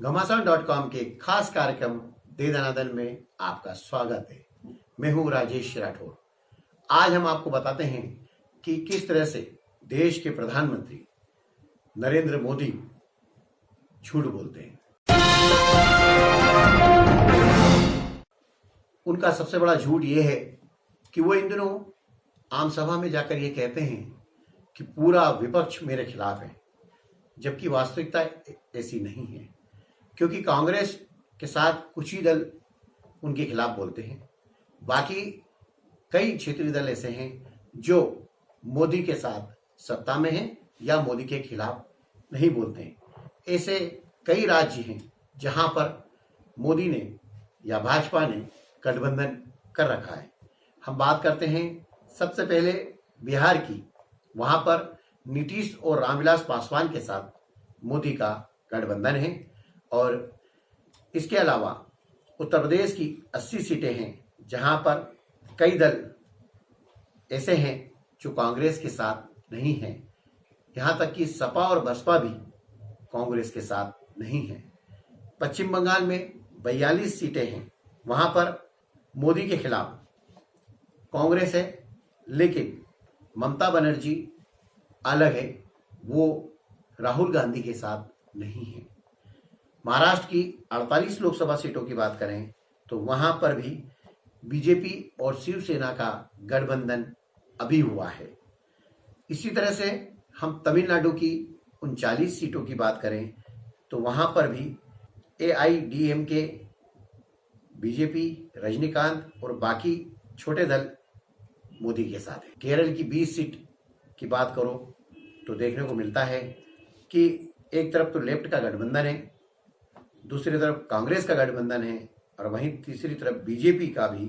घमासान dot com के खास कार्यक्रम दे दनादन में आपका स्वागत है। मैं हूँ राजेश राठौर। आज हम आपको बताते हैं कि किस तरह से देश के प्रधानमंत्री नरेंद्र मोदी झूठ बोलते हैं। उनका सबसे बड़ा झूठ यह है कि वो इन दिनों आम सभा में जाकर ये कहते हैं कि पूरा विपक्ष मेरे खिलाफ है, जबकि वास्तविकता ऐसी नहीं है। क्योंकि कांग्रेस के साथ कुछ ही दल उनके खिलाफ बोलते हैं। बाकी कई क्षेत्रीय दल ऐसे हैं जो मोदी के साथ सत्ता में हैं या मोदी के खिलाफ नहीं बोलते हैं। ऐसे कई राज्य हैं जहाँ पर मोदी ने या भाजपा ने गठबंधन कर रखा है। हम बात करते हैं सबसे पहले बिहार की। वहाँ पर नीतीश और रामविलास पासवान के साथ मोदी का गठबंधन है। और इसके अलावा उत्तर प्रदेश की 80 सीटें हैं, जहाँ पर कई दल ऐसे हैं जो कांग्रेस के साथ नहीं हैं। यहाँ तक कि सपा और बसपा भी कांग्रेस के साथ नहीं है। पश्चिम बंगाल में बयालीस सीटें हैं, वहाँ पर मोदी के खिलाफ कांग्रेस है, लेकिन ममता बनर्जी अलग है, वो राहुल गांधी के साथ नहीं है। महाराष्ट्र की 48 लोकसभा सीटों की बात करें तो वहाँ पर भी बीजेपी और शिवसेना का गठबंधन अभी हुआ है। इसी तरह से हम तमिलनाडु की उनचालीस सीटों की बात करें तो वहाँ पर भी A I D M K BJP, Rajinikanth और बाकी छोटे दल मोदी के साथ है। केरल की 20 सीट की बात करो तो देखने को मिलता है कि एक तरफ़ तो लेफ़्ट का गठबंधन है दूसरी तरफ़ कांग्रेस का गठबंधन है और वहीं तीसरी तरफ़ बीजेपी का भी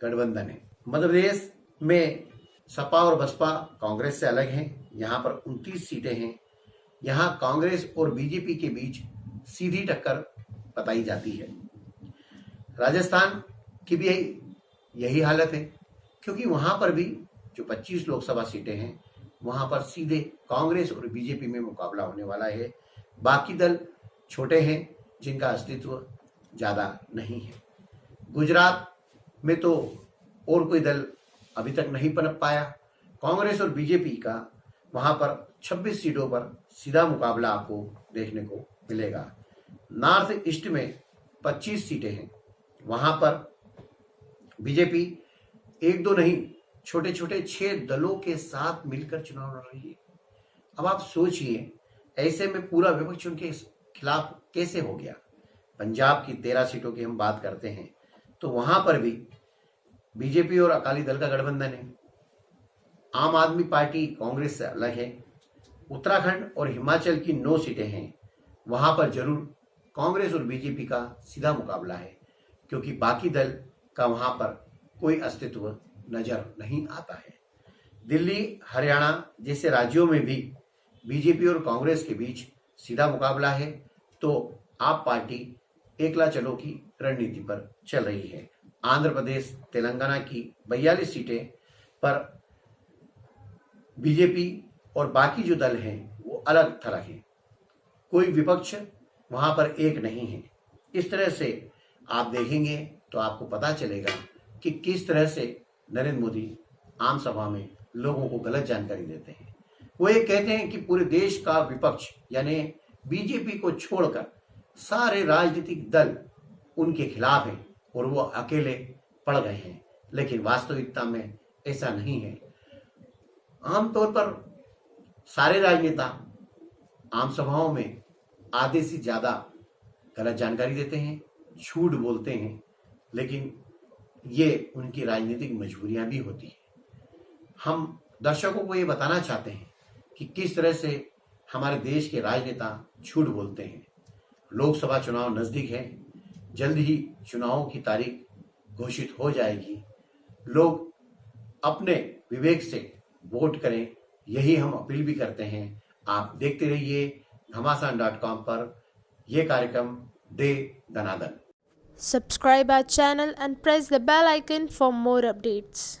गठबंधन है। मध्य प्रदेश में सपा और बसपा कांग्रेस से अलग हैं। यहाँ पर उनतीस सीटें हैं। यहाँ कांग्रेस और बीजेपी के बीच सीधी टक्कर बताई जाती है। राजस्थान की भी यही हालत है, क्योंकि वहाँ पर भी जो 25 लोकसभा सीटें हैं, वहाँ पर सीधे कांग्रेस और बीजेपी में मुकाबला होने वाला है। बाकी दल छोटे हैं जिनका अस्तित्व ज़्यादा नहीं है। गुजरात में तो और कोई दल अभी तक नहीं पनप पाया। कांग्रेस और बीजेपी का वहाँ पर 26 सीटों पर सीधा मुकाबला आपको देखने को मिलेगा। नॉर्थ ईस्ट में 25 सीटें हैं। वहाँ पर बीजेपी एक दो नहीं छोटे छोटे छह दलों के साथ मिलकर चुनाव लड़ रही है। अब आप सोचिए, ऐसे में पूरा विपक्ष उनके खिलाफ कैसे हो गया? पंजाब की तेरह सीटों की हम बात करते हैं तो वहाँ पर भी बीजेपी और अकाली दल का गठबंधन है। आम आदमी पार्टी कांग्रेस से अलग है। उत्तराखंड और हिमाचल की नौ सीटें हैं। वहाँ पर ज़रूर कांग्रेस और बीजेपी का सीधा मुकाबला है, क्योंकि बाकी दल का वहाँ पर कोई अस्तित्व नज़र नहीं आता है। दिल्ली, हरियाणा जैसे राज्यों में भी बीजेपी और कांग्रेस के बीच सीधा मुकाबला है तो आप पार्टी एकला चलो की रणनीति पर चल रही है। आंध्र प्रदेश, तेलंगाना की बयालीस सीटें, पर बीजेपी और बाकी जो दल हैं, वो अलग थलग हैं। कोई विपक्ष वहाँ पर एक नहीं है। इस तरह से आप देखेंगे तो आपको पता चलेगा कि किस तरह से नरेंद्र मोदी आम सभा में लोगों को गलत जानकारी देते हैं। वो ये कहते हैं कि पूरे देश का विपक्ष, यानी बीजेपी को छोड़कर सारे राजनीतिक दल उनके खिलाफ हैं और वो अकेले पड़ गए हैं। लेकिन वास्तविकता में ऐसा नहीं है। आमतौर पर सारे राजनेता आम सभाओं में आधे से ज़्यादा गलत जानकारी देते हैं, झूठ बोलते हैं, लेकिन ये उनकी राजनीतिक मजबूरियाँ भी होती है। हम दर्शकों को ये बताना चाहते हैं कि किस तरह से हमारे देश के राजनेता झूठ बोलते हैं। लोकसभा चुनाव नज़दीक है। जल्द ही चुनावों की तारीख घोषित हो जाएगी। लोग अपने विवेक से वोट करें, यही हम अपील भी करते हैं। आप देखते रहिए घमासान डॉट कॉम पर। यह कार्यक्रम दे दनादन Subscribe our channel and press the bell icon for more updates.